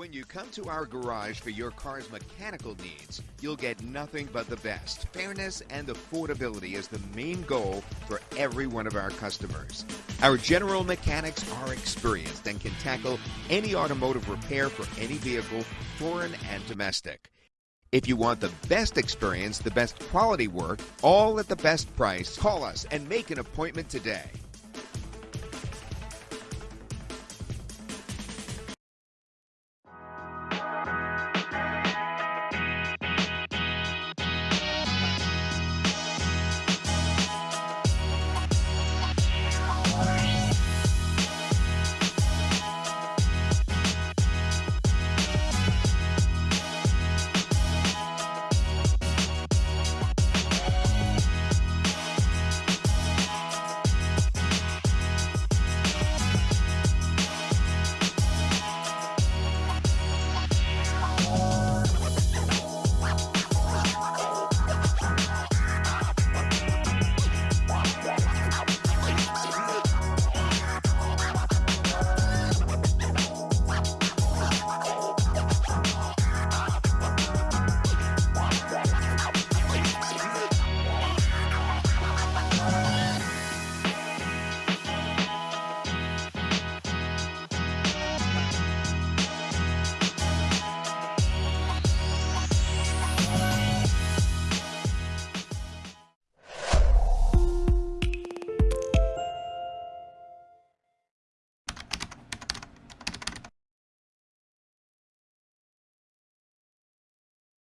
When you come to our garage for your car's mechanical needs, you'll get nothing but the best. Fairness and affordability is the main goal for every one of our customers. Our general mechanics are experienced and can tackle any automotive repair for any vehicle, foreign and domestic. If you want the best experience, the best quality work, all at the best price, call us and make an appointment today.